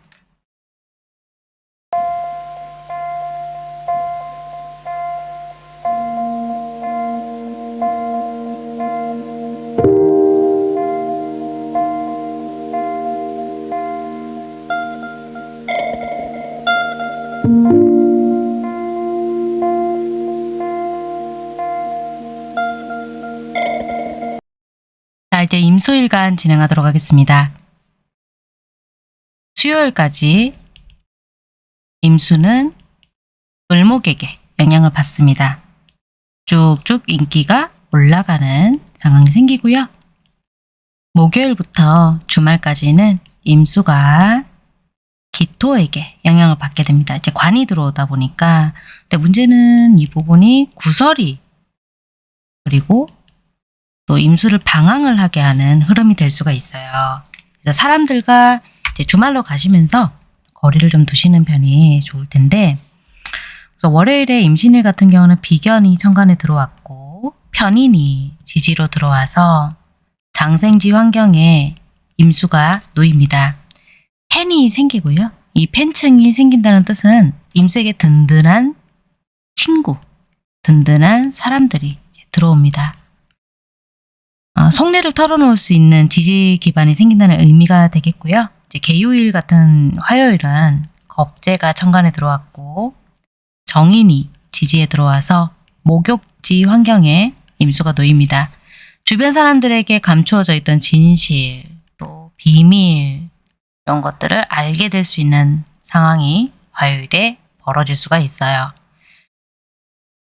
15일간 진행하도록 하겠습니다. 수요일까지 임수는 을목에게 영향을 받습니다. 쭉쭉 인기가 올라가는 상황이 생기고요. 목요일부터 주말까지는 임수가 기토에게 영향을 받게 됩니다. 이제 관이 들어오다 보니까 근데 문제는 이 부분이 구설이 그리고 또 임수를 방황을 하게 하는 흐름이 될 수가 있어요. 그래서 사람들과 주말로 가시면서 거리를 좀 두시는 편이 좋을 텐데 그래서 월요일에 임신일 같은 경우는 비견이 천간에 들어왔고 편인이 지지로 들어와서 장생지 환경에 임수가 놓입니다. 팬이 생기고요. 이 팬층이 생긴다는 뜻은 임수에게 든든한 친구, 든든한 사람들이 들어옵니다. 어, 속내를 털어놓을 수 있는 지지 기반이 생긴다는 의미가 되겠고요. 이제 개요일 같은 화요일은 겁재가 천간에 들어왔고 정인이 지지에 들어와서 목욕지 환경에 임수가 놓입니다. 주변 사람들에게 감추어져 있던 진실, 또 비밀 이런 것들을 알게 될 수 있는 상황이 화요일에 벌어질 수가 있어요.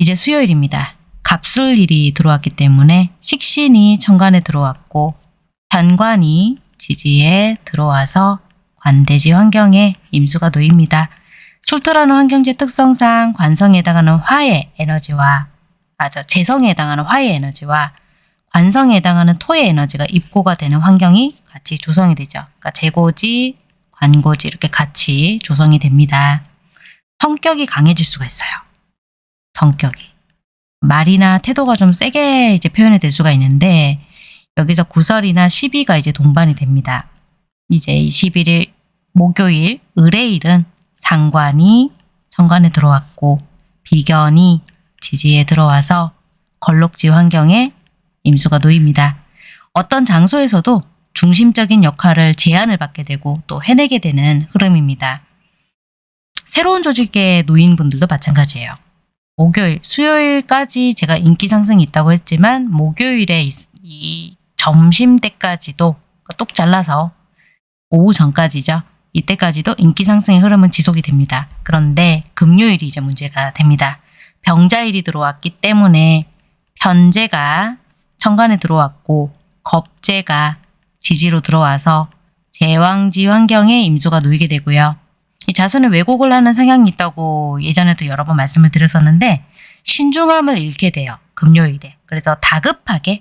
이제 수요일입니다. 갑술일이 들어왔기 때문에 식신이 천간에 들어왔고 현관이 지지에 들어와서 관대지 환경에 임수가 놓입니다. 술토라는 환경지 특성상 관성에 해당하는 화의 에너지와 아저 재성에 해당하는 화의 에너지와 관성에 해당하는 토의 에너지가 입고가 되는 환경이 같이 조성이 되죠. 그러니까 재고지, 관고지 이렇게 같이 조성이 됩니다. 성격이 강해질 수가 있어요. 성격이. 말이나 태도가 좀 세게 이제 표현이 될 수가 있는데 여기서 구설이나 시비가 이제 동반이 됩니다. 이제 21일 목요일 의뢰일은 상관이 정관에 들어왔고 비견이 지지에 들어와서 걸록지 환경에 임수가 놓입니다. 어떤 장소에서도 중심적인 역할을 제안을 받게 되고 또 해내게 되는 흐름입니다. 새로운 조직에 놓인 분들도 마찬가지예요. 목요일, 수요일까지 제가 인기 상승이 있다고 했지만 목요일에 이, 이 점심 때까지도 똑 잘라서 오후 전까지죠. 이때까지도 인기 상승의 흐름은 지속이 됩니다. 그런데 금요일이 이제 문제가 됩니다. 병자일이 들어왔기 때문에 편제가 천간에 들어왔고 겁제가 지지로 들어와서 제왕지 환경에 임수가 놓이게 되고요. 이 자수는 왜곡을 하는 성향이 있다고 예전에도 여러 번 말씀을 드렸었는데 신중함을 잃게 돼요. 금요일에. 그래서 다급하게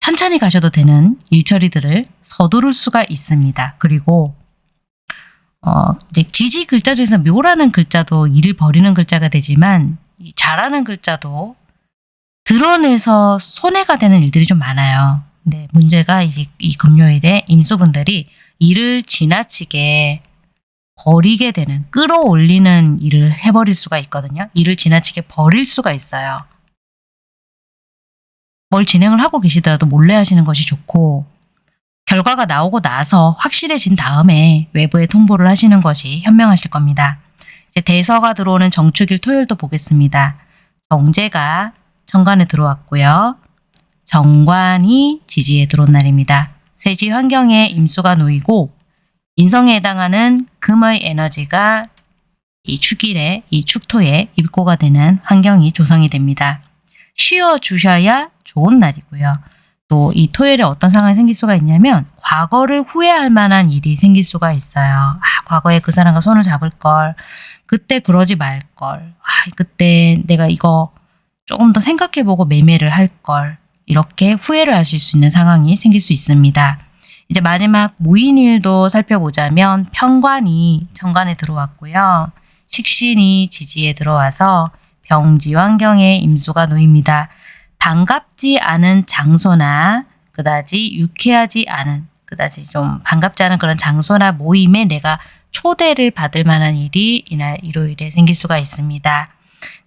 천천히 가셔도 되는 일처리들을 서두를 수가 있습니다. 그리고 어, 이제 지지 글자 중에서 묘라는 글자도 일을 벌이는 글자가 되지만 이 잘하는 글자도 드러내서 손해가 되는 일들이 좀 많아요. 근데 문제가 이제 이 금요일에 임수분들이 일을 지나치게 버리게 되는 끌어올리는 일을 해버릴 수가 있거든요. 일을 지나치게 버릴 수가 있어요. 뭘 진행을 하고 계시더라도 몰래 하시는 것이 좋고 결과가 나오고 나서 확실해진 다음에 외부에 통보를 하시는 것이 현명하실 겁니다. 이제 대서가 들어오는 정축일 토요일도 보겠습니다. 정제가 정관에 들어왔고요. 정관이 지지에 들어온 날입니다. 쇠지 환경에 임수가 놓이고 인성에 해당하는 금의 에너지가 이 축일에 이 축토에 입고가 되는 환경이 조성이 됩니다. 쉬어 주셔야 좋은 날이고요. 또 이 토요일에 어떤 상황이 생길 수가 있냐면 과거를 후회할 만한 일이 생길 수가 있어요. 아, 과거에 그 사람과 손을 잡을 걸. 그때 그러지 말 걸. 아, 그때 내가 이거 조금 더 생각해보고 매매를 할 걸. 이렇게 후회를 하실 수 있는 상황이 생길 수 있습니다. 이제 마지막 무인일도 살펴보자면 편관이 정관에 들어왔고요. 식신이 지지에 들어와서 병지 환경에 임수가 놓입니다. 반갑지 않은 장소나 그다지 유쾌하지 않은 그다지 좀 반갑지 않은 그런 장소나 모임에 내가 초대를 받을 만한 일이 이날 일요일에 생길 수가 있습니다.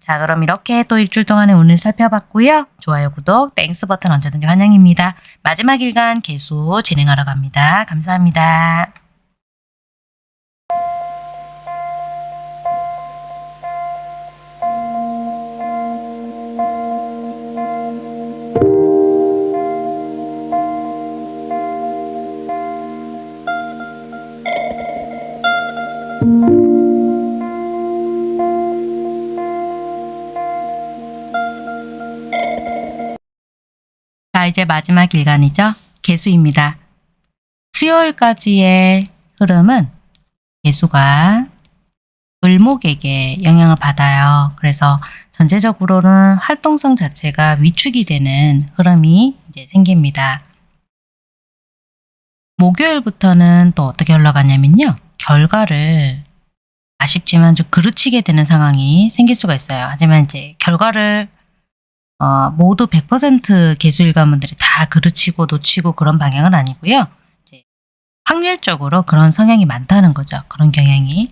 자 그럼 이렇게 또 일주일 동안의 운세 살펴봤고요. 좋아요, 구독, Thanks 버튼 언제든지 환영입니다. 마지막 일간 계수 진행하러 갑니다. 감사합니다. 마지막 일간이죠. 개수입니다. 수요일까지의 흐름은 개수가 을목에게 영향을 받아요. 그래서 전체적으로는 활동성 자체가 위축이 되는 흐름이 이제 생깁니다. 목요일부터는 또 어떻게 흘러가냐면요. 결과를 아쉽지만 좀 그르치게 되는 상황이 생길 수가 있어요. 하지만 이제 결과를 어, 모두 100% 개수일관분들이 다 그르치고 놓치고 그런 방향은 아니고요. 확률적으로 그런 성향이 많다는 거죠. 그런 경향이.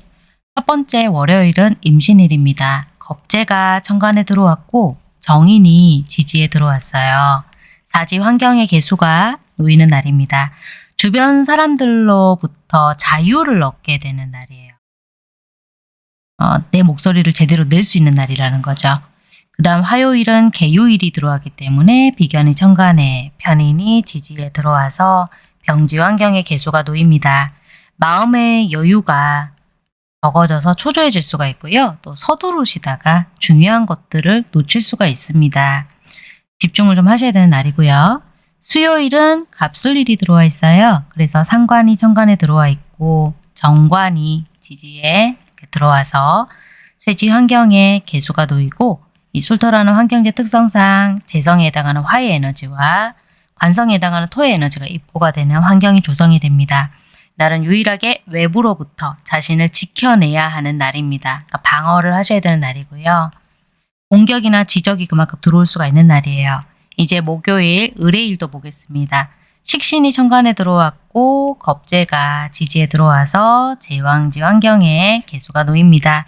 첫 번째 월요일은 임신일입니다. 겁재가 천간에 들어왔고 정인이 지지에 들어왔어요. 사지 환경의 개수가 놓이는 날입니다. 주변 사람들로부터 자유를 얻게 되는 날이에요. 어, 내 목소리를 제대로 낼 수 있는 날이라는 거죠. 그 다음 화요일은 개요일이 들어왔기 때문에 비견이 천간에 편인이 지지에 들어와서 병지 환경의 개수가 놓입니다. 마음의 여유가 적어져서 초조해질 수가 있고요. 또 서두르시다가 중요한 것들을 놓칠 수가 있습니다. 집중을 좀 하셔야 되는 날이고요. 수요일은 갑술일이 들어와 있어요. 그래서 상관이 천간에 들어와 있고 정관이 지지에 들어와서 쇠지 환경에 개수가 놓이고 이 술토라는 환경제 특성상 재성에 해당하는 화의 에너지와 관성에 해당하는 토의 에너지가 입고가 되는 환경이 조성이 됩니다. 날은 유일하게 외부로부터 자신을 지켜내야 하는 날입니다. 그러니까 방어를 하셔야 되는 날이고요. 공격이나 지적이 그만큼 들어올 수가 있는 날이에요. 이제 목요일 의뢰일도 보겠습니다. 식신이 천간에 들어왔고 겁재가 지지에 들어와서 제왕지 환경에 개수가 놓입니다.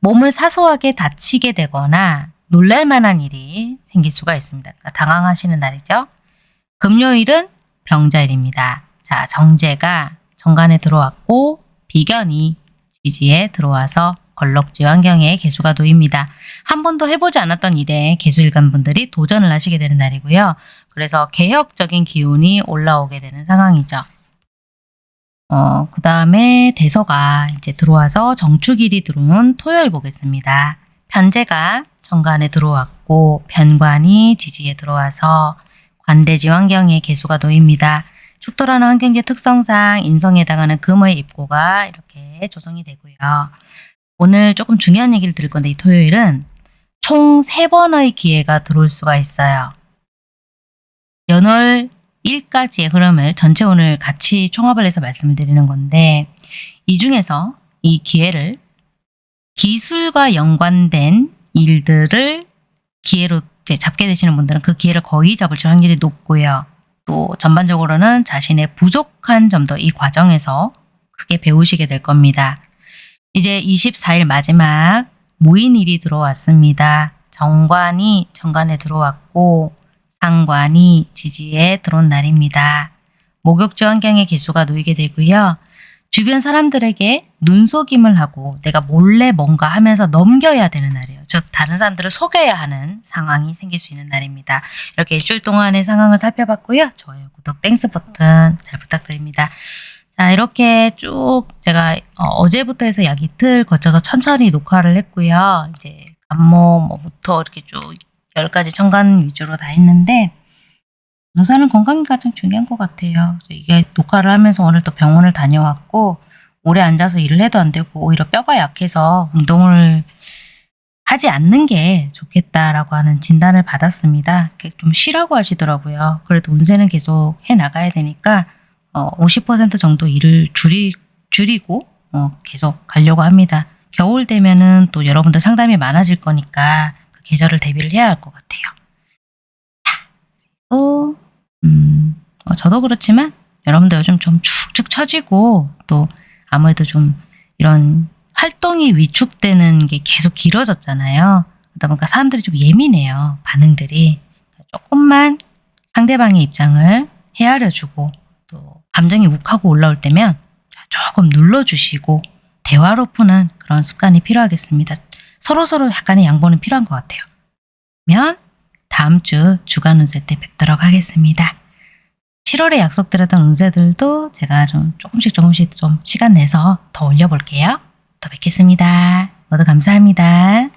몸을 사소하게 다치게 되거나 놀랄만한 일이 생길 수가 있습니다. 그러니까 당황하시는 날이죠. 금요일은 병자일입니다. 자, 정제가 정관에 들어왔고 비견이 지지에 들어와서 걸럭지 환경에 개수가 놓입니다. 한 번도 해보지 않았던 일에 개수일간 분들이 도전을 하시게 되는 날이고요. 그래서 개혁적인 기운이 올라오게 되는 상황이죠. 어, 그 다음에 대서가 이제 들어와서 정축일이 들어온 토요일 보겠습니다. 편제가 정관에 들어왔고 변관이 지지에 들어와서 관대지 환경에 개수가 놓입니다. 축도라는 환경계 특성상 인성에 해당하는 금의 입고가 이렇게 조성이 되고요. 오늘 조금 중요한 얘기를 드릴 건데 이 토요일은 총 3번의 기회가 들어올 수가 있어요. 연월 1까지의 흐름을 전체 오늘 같이 총합을 해서 말씀을 드리는 건데 이 중에서 이 기회를 기술과 연관된 일들을 기회로 잡게 되시는 분들은 그 기회를 거의 잡을 확률이 높고요. 또 전반적으로는 자신의 부족한 점도 이 과정에서 크게 배우시게 될 겁니다. 이제 24일 마지막 무인일이 들어왔습니다. 정관이 정관에 들어왔고 상관이 지지에 들어온 날입니다. 목욕지 환경에 계수가 놓이게 되고요. 주변 사람들에게 눈속임을 하고 내가 몰래 뭔가 하면서 넘겨야 되는 날이에요. 즉 다른 사람들을 속여야 하는 상황이 생길 수 있는 날입니다. 이렇게 일주일 동안의 상황을 살펴봤고요. 좋아요, 구독, Thanks 버튼 잘 부탁드립니다. 자 이렇게 쭉 제가 어제부터 해서 약 이틀 거쳐서 천천히 녹화를 했고요. 이제 갑목부터 이렇게 쭉 10가지 천간 위주로 다 했는데 우선은 건강이 가장 중요한 것 같아요. 이게 녹화를 하면서 오늘 또 병원을 다녀왔고 오래 앉아서 일을 해도 안 되고 오히려 뼈가 약해서 운동을 하지 않는 게 좋겠다라고 하는 진단을 받았습니다. 좀 쉬라고 하시더라고요. 그래도 운세는 계속 해 나가야 되니까 어, 50% 정도 일을 줄이, 줄이고 어, 계속 가려고 합니다. 겨울 되면은 또 여러분들 상담이 많아질 거니까 그 계절을 대비를 해야 할 것 같아요. 또 음, 어, 저도 그렇지만 여러분들 요즘 좀 축축 처지고 또 아무래도 좀 이런 활동이 위축되는 게 계속 길어졌잖아요. 그러다 보니까 사람들이 좀 예민해요. 반응들이. 조금만 상대방의 입장을 헤아려주고 또 감정이 욱하고 올라올 때면 조금 눌러주시고 대화로 푸는 그런 습관이 필요하겠습니다. 서로서로 약간의 양보는 필요한 것 같아요. 그러면 다음 주 주간 운세 때 뵙도록 하겠습니다. 7월에 약속드렸던 운세들도 제가 좀 조금씩 조금씩 좀 시간 내서 더 올려볼게요. 더 뵙겠습니다. 모두 감사합니다.